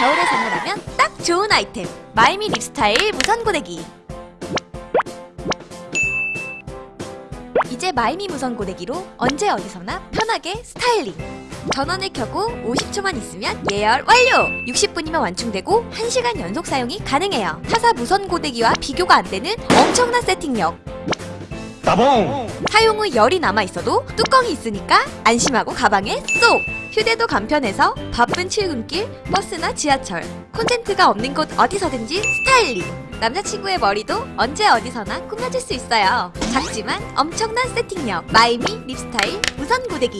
겨울에 선물하면 딱 좋은 아이템. 마이미 립스타일 무선 고데기. 이제 마이미 무선 고데기로 언제 어디서나 편하게 스타일링. 전원을 켜고 50초만 있으면 예열 완료! 60분이면 완충되고 1시간 연속 사용이 가능해요. 타사 무선 고데기와 비교가 안 되는 엄청난 세팅력 따봉! 사용 후 열이 남아있어도 뚜껑이 있으니까 안심하고 가방에 쏙! 휴대도 간편해서 바쁜 출근길, 버스나 지하철, 콘센트가 없는 곳 어디서든지 스타일링! 남자친구의 머리도 언제 어디서나 꾸며줄 수 있어요. 작지만 엄청난 세팅력! 마이미 립스타일 무선 고데기